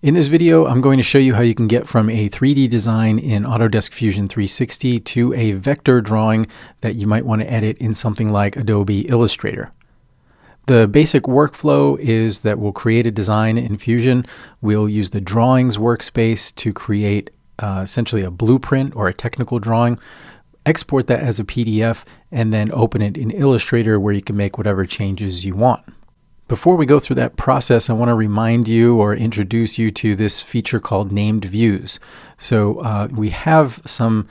In this video, I'm going to show you how you can get from a 3D design in Autodesk Fusion 360 to a vector drawing that you might want to edit in something like Adobe Illustrator. The basic workflow is that we'll create a design in Fusion. We'll use the drawings workspace to create uh, essentially a blueprint or a technical drawing, export that as a PDF, and then open it in Illustrator where you can make whatever changes you want. Before we go through that process, I want to remind you or introduce you to this feature called named views. So uh, we have some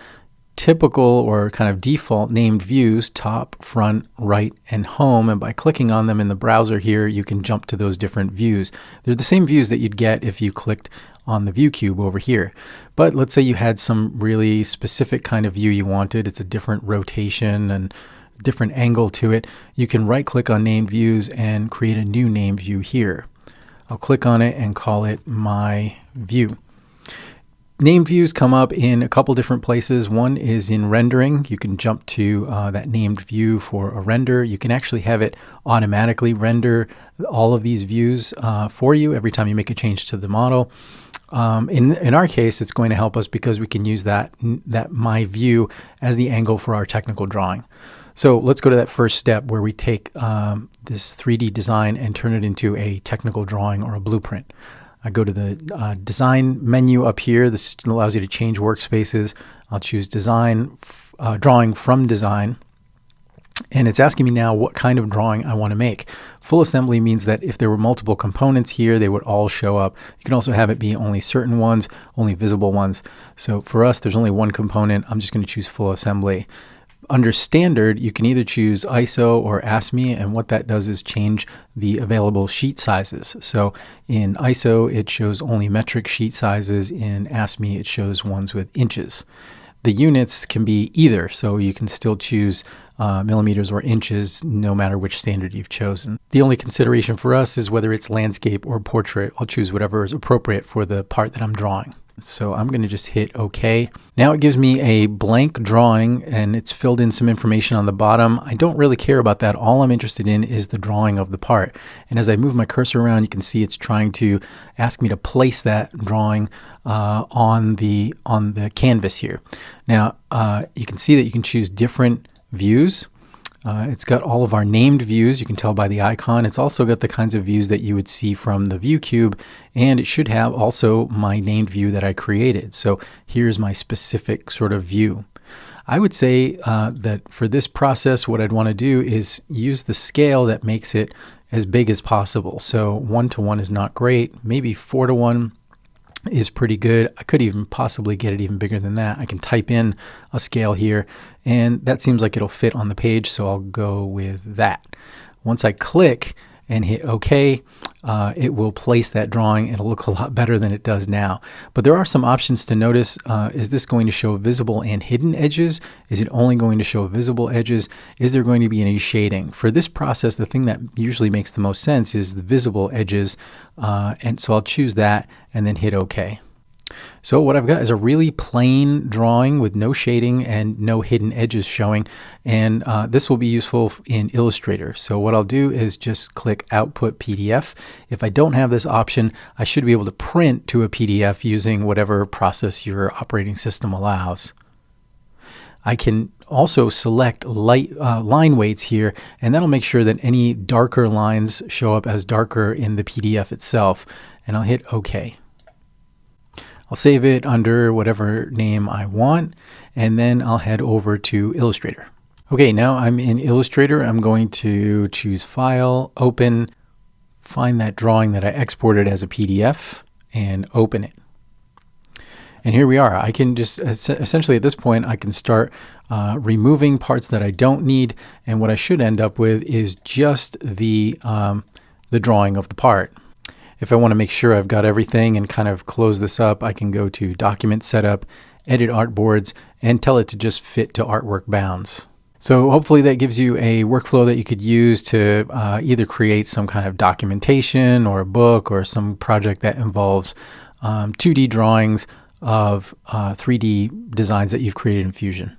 typical or kind of default named views, top, front, right, and home. And by clicking on them in the browser here, you can jump to those different views. They're the same views that you'd get if you clicked on the view cube over here. But let's say you had some really specific kind of view you wanted. It's a different rotation and different angle to it, you can right click on named views and create a new name view here. I'll click on it and call it my view. Name views come up in a couple different places. One is in rendering. You can jump to uh, that named view for a render. You can actually have it automatically render all of these views uh, for you every time you make a change to the model. Um, in, in our case, it's going to help us because we can use that, that my view as the angle for our technical drawing. So let's go to that first step where we take um, this 3D design and turn it into a technical drawing or a blueprint. I go to the uh, design menu up here. This allows you to change workspaces. I'll choose design, uh, drawing from design. And it's asking me now what kind of drawing I want to make. Full assembly means that if there were multiple components here, they would all show up. You can also have it be only certain ones, only visible ones. So for us, there's only one component. I'm just going to choose full assembly. Under standard, you can either choose ISO or ASME, and what that does is change the available sheet sizes. So in ISO, it shows only metric sheet sizes. In ASME, it shows ones with inches. The units can be either, so you can still choose uh, millimeters or inches no matter which standard you've chosen. The only consideration for us is whether it's landscape or portrait. I'll choose whatever is appropriate for the part that I'm drawing. So I'm going to just hit OK. Now it gives me a blank drawing and it's filled in some information on the bottom. I don't really care about that. All I'm interested in is the drawing of the part. And as I move my cursor around, you can see it's trying to ask me to place that drawing uh, on the on the canvas here. Now uh, you can see that you can choose different views. Uh, it's got all of our named views, you can tell by the icon. It's also got the kinds of views that you would see from the view cube, and it should have also my named view that I created. So here's my specific sort of view. I would say uh, that for this process, what I'd want to do is use the scale that makes it as big as possible. So one to one is not great, maybe four to one is pretty good. I could even possibly get it even bigger than that. I can type in a scale here and that seems like it'll fit on the page so I'll go with that. Once I click and hit OK, uh, it will place that drawing. It'll look a lot better than it does now. But there are some options to notice. Uh, is this going to show visible and hidden edges? Is it only going to show visible edges? Is there going to be any shading? For this process, the thing that usually makes the most sense is the visible edges. Uh, and so I'll choose that and then hit OK. So what I've got is a really plain drawing with no shading and no hidden edges showing. And uh, this will be useful in Illustrator. So what I'll do is just click Output PDF. If I don't have this option, I should be able to print to a PDF using whatever process your operating system allows. I can also select light uh, line weights here, and that'll make sure that any darker lines show up as darker in the PDF itself. And I'll hit OK. I'll save it under whatever name I want, and then I'll head over to Illustrator. Okay, now I'm in Illustrator. I'm going to choose File, Open, find that drawing that I exported as a PDF, and open it. And here we are. I can just essentially at this point, I can start uh, removing parts that I don't need. And what I should end up with is just the, um, the drawing of the part. If I want to make sure I've got everything and kind of close this up, I can go to Document Setup, Edit Artboards, and tell it to just fit to artwork bounds. So hopefully that gives you a workflow that you could use to uh, either create some kind of documentation or a book or some project that involves um, 2D drawings of uh, 3D designs that you've created in Fusion.